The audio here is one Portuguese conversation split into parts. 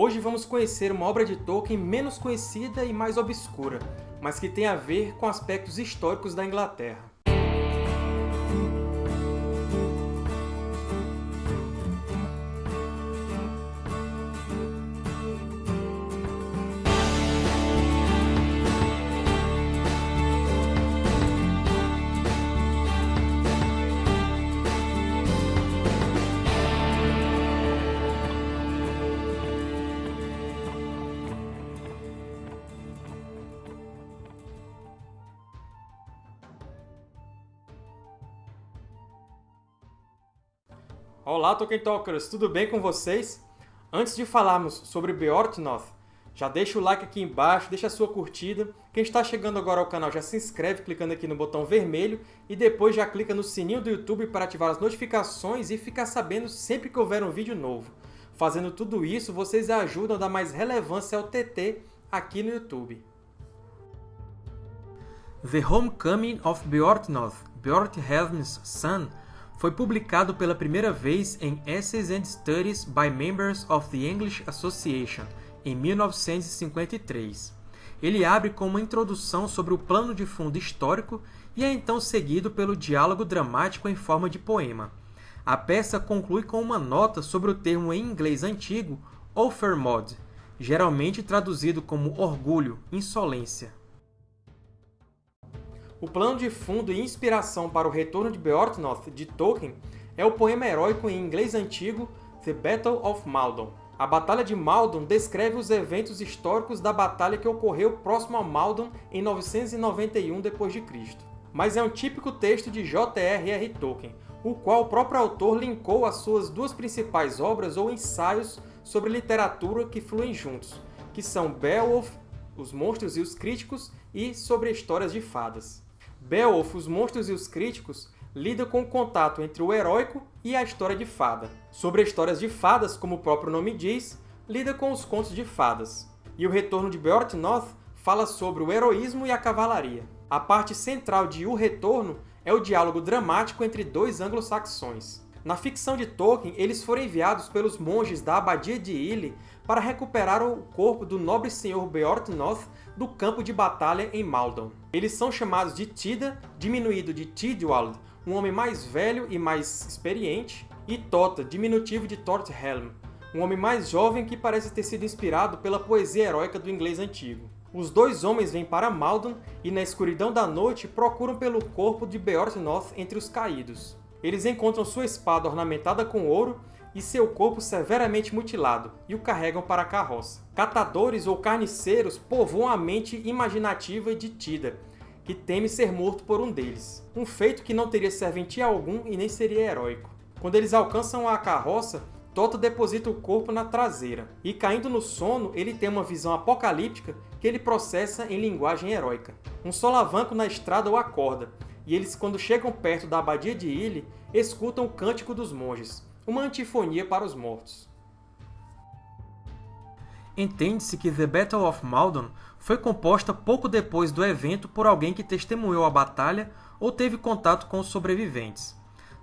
Hoje vamos conhecer uma obra de Tolkien menos conhecida e mais obscura, mas que tem a ver com aspectos históricos da Inglaterra. Olá, Tolkien Talkers! Tudo bem com vocês? Antes de falarmos sobre Beorhtnoth, já deixa o like aqui embaixo, deixa a sua curtida. Quem está chegando agora ao canal já se inscreve clicando aqui no botão vermelho e depois já clica no sininho do YouTube para ativar as notificações e ficar sabendo sempre que houver um vídeo novo. Fazendo tudo isso, vocês ajudam a dar mais relevância ao TT aqui no YouTube. The Homecoming of Beorhtnoth, Beorhthelm's Son, foi publicado pela primeira vez em Essays and Studies by Members of the English Association, em 1953. Ele abre com uma introdução sobre o plano de fundo histórico e é então seguido pelo diálogo dramático em forma de poema. A peça conclui com uma nota sobre o termo em inglês antigo Offermod, geralmente traduzido como orgulho, insolência. O plano de fundo e inspiração para o retorno de Beorhtnoth de Tolkien é o poema heróico em inglês antigo The Battle of Maldon. A Batalha de Maldon descreve os eventos históricos da batalha que ocorreu próximo a Maldon em 991 d.C. Mas é um típico texto de J.R.R. Tolkien, o qual o próprio autor linkou às suas duas principais obras ou ensaios sobre literatura que fluem juntos, que são Beowulf, Os Monstros e os Críticos e Sobre Histórias de Fadas. Beowulf, os monstros e os críticos, lida com o contato entre o heróico e a história de fada. Sobre histórias de fadas, como o próprio nome diz, lida com os contos de fadas. E o Retorno de Beorhtnoth fala sobre o heroísmo e a cavalaria. A parte central de O Retorno é o diálogo dramático entre dois anglo-saxões. Na ficção de Tolkien, eles foram enviados pelos monges da Abadia de Ely para recuperar o corpo do nobre senhor Beorhtnoth do campo de batalha em Maldon. Eles são chamados de Tida, diminuído de Tidwald, um homem mais velho e mais experiente, e Tota, diminutivo de Torthelm, um homem mais jovem que parece ter sido inspirado pela poesia heróica do inglês antigo. Os dois homens vêm para Maldon e, na escuridão da noite, procuram pelo corpo de Beorhtnoth entre os caídos. Eles encontram sua espada ornamentada com ouro e seu corpo severamente mutilado, e o carregam para a carroça. Catadores ou carniceiros povoam a mente imaginativa de Tida, que teme ser morto por um deles, um feito que não teria serventia algum e nem seria heróico. Quando eles alcançam a carroça, Tota deposita o corpo na traseira, e caindo no sono, ele tem uma visão apocalíptica que ele processa em linguagem heróica. Um solavanco na estrada o acorda, e eles, quando chegam perto da abadia de Ily, escutam o Cântico dos Monges, uma antifonia para os mortos. Entende-se que The Battle of Maldon foi composta pouco depois do evento por alguém que testemunhou a batalha ou teve contato com os sobreviventes.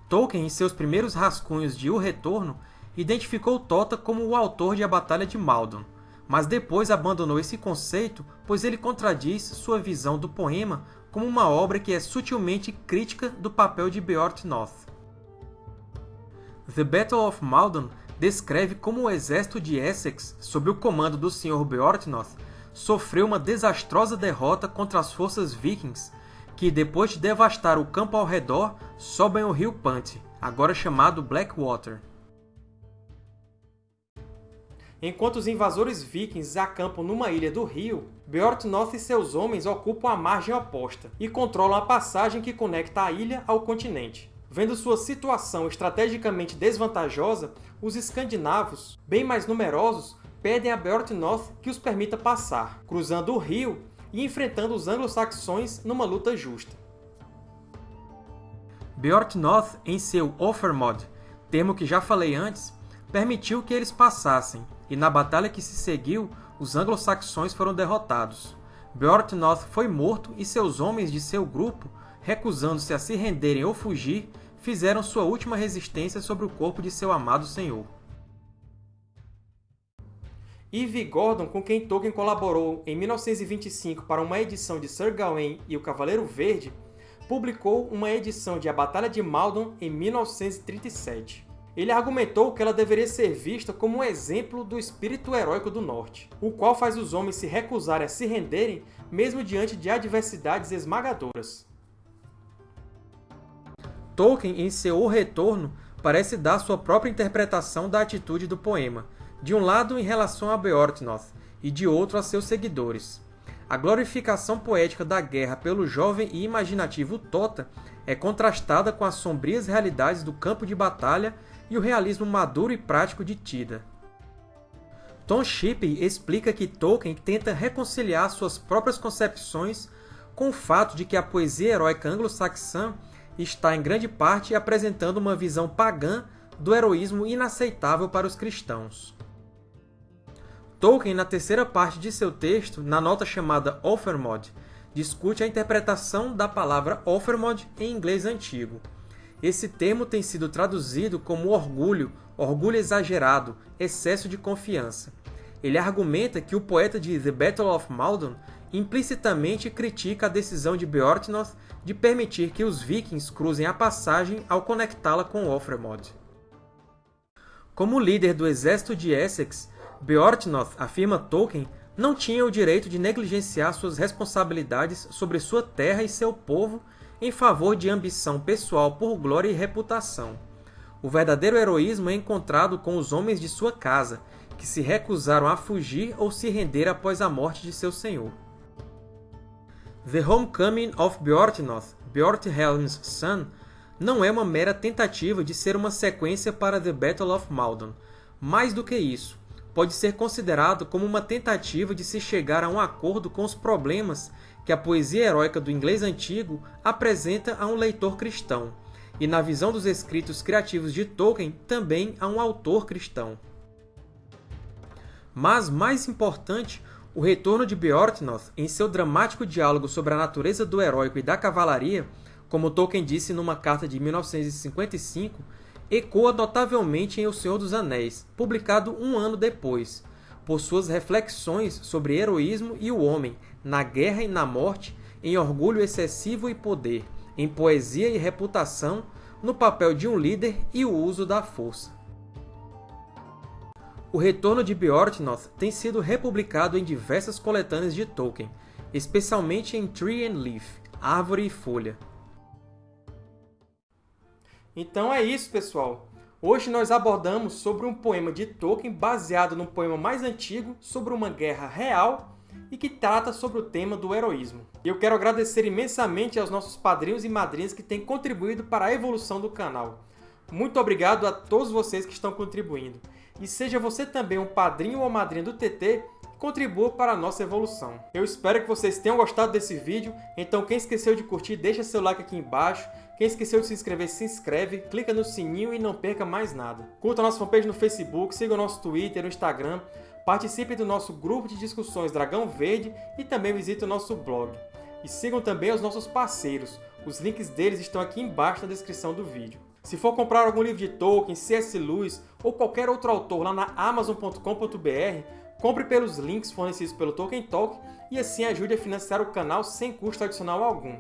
Tolkien, em seus primeiros rascunhos de O Retorno, identificou Tota como o autor de A Batalha de Maldon, mas depois abandonou esse conceito, pois ele contradiz sua visão do poema como uma obra que é sutilmente crítica do papel de Beorhtnoth. The Battle of Maldon descreve como o exército de Essex, sob o comando do Sr. Beorhtnoth, sofreu uma desastrosa derrota contra as forças vikings, que, depois de devastar o campo ao redor, sobem o rio Pant, agora chamado Blackwater. Enquanto os invasores vikings acampam numa ilha do rio, Beorhtnoth e seus homens ocupam a margem oposta e controlam a passagem que conecta a ilha ao continente. Vendo sua situação estrategicamente desvantajosa, os escandinavos, bem mais numerosos, pedem a Beorhtnoth que os permita passar, cruzando o rio e enfrentando os anglo-saxões numa luta justa. Beorhtnoth, em seu Offermod, termo que já falei antes, permitiu que eles passassem, e na batalha que se seguiu, os anglo-saxões foram derrotados. Beorhtnoth foi morto e seus homens de seu grupo, recusando-se a se renderem ou fugir, fizeram sua última resistência sobre o corpo de seu amado senhor. Ivy Gordon, com quem Tolkien colaborou em 1925 para uma edição de Sir Gawain e o Cavaleiro Verde, publicou uma edição de A Batalha de Maldon em 1937. Ele argumentou que ela deveria ser vista como um exemplo do espírito heróico do Norte, o qual faz os homens se recusarem a se renderem mesmo diante de adversidades esmagadoras. Tolkien, em seu O Retorno, parece dar sua própria interpretação da atitude do poema, de um lado em relação a Beorhtnoth e de outro a seus seguidores. A glorificação poética da guerra pelo jovem e imaginativo Tota é contrastada com as sombrias realidades do campo de batalha e o realismo maduro e prático de Tida. Tom Shippey explica que Tolkien tenta reconciliar suas próprias concepções com o fato de que a poesia heróica anglo-saxã está em grande parte apresentando uma visão pagã do heroísmo inaceitável para os cristãos. Tolkien, na terceira parte de seu texto, na nota chamada Offermod, discute a interpretação da palavra Offermod em inglês antigo. Esse termo tem sido traduzido como orgulho, orgulho exagerado, excesso de confiança. Ele argumenta que o poeta de The Battle of Maldon implicitamente critica a decisão de Beorhtnoth de permitir que os vikings cruzem a passagem ao conectá-la com Offermod. Como líder do exército de Essex, Beorhtnoth, afirma Tolkien, não tinha o direito de negligenciar suas responsabilidades sobre sua terra e seu povo em favor de ambição pessoal por glória e reputação. O verdadeiro heroísmo é encontrado com os homens de sua casa, que se recusaram a fugir ou se render após a morte de seu senhor. The Homecoming of Beorhtnoth, Beorhthelm's Son, não é uma mera tentativa de ser uma sequência para The Battle of Maldon. Mais do que isso, pode ser considerado como uma tentativa de se chegar a um acordo com os problemas que a poesia heróica do inglês antigo apresenta a um leitor cristão, e na visão dos escritos criativos de Tolkien, também a um autor cristão. Mas, mais importante, o retorno de Beorhtnoth, em seu dramático diálogo sobre a natureza do heróico e da cavalaria, como Tolkien disse numa carta de 1955, ecoa notavelmente em O Senhor dos Anéis, publicado um ano depois, por suas reflexões sobre heroísmo e o homem, na guerra e na morte, em orgulho excessivo e poder, em poesia e reputação, no papel de um líder e o uso da força. O Retorno de Beorhtnoth tem sido republicado em diversas coletâneas de Tolkien, especialmente em Tree and Leaf, Árvore e Folha. Então é isso, pessoal! Hoje nós abordamos sobre um poema de Tolkien baseado no poema mais antigo sobre uma guerra real e que trata sobre o tema do heroísmo. Eu quero agradecer imensamente aos nossos padrinhos e madrinhas que têm contribuído para a evolução do canal. Muito obrigado a todos vocês que estão contribuindo. E seja você também um padrinho ou madrinha do TT, contribua para a nossa evolução. Eu espero que vocês tenham gostado desse vídeo, então quem esqueceu de curtir, deixa seu like aqui embaixo, quem esqueceu de se inscrever, se inscreve, clica no sininho e não perca mais nada. Curta a nossa fanpage no Facebook, siga o nosso Twitter e Instagram, participe do nosso grupo de discussões Dragão Verde e também visite o nosso blog. E sigam também os nossos parceiros, os links deles estão aqui embaixo na descrição do vídeo. Se for comprar algum livro de Tolkien, C.S. Lewis ou qualquer outro autor lá na Amazon.com.br, compre pelos links fornecidos pelo Tolkien Talk e assim ajude a financiar o canal sem custo adicional algum.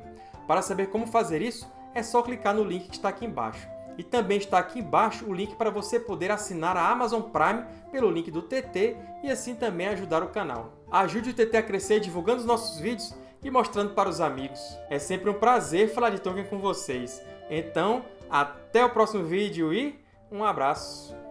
Para saber como fazer isso, é só clicar no link que está aqui embaixo. E também está aqui embaixo o link para você poder assinar a Amazon Prime pelo link do TT e assim também ajudar o canal. Ajude o TT a crescer divulgando os nossos vídeos e mostrando para os amigos. É sempre um prazer falar de Tolkien com vocês. Então, até o próximo vídeo e um abraço!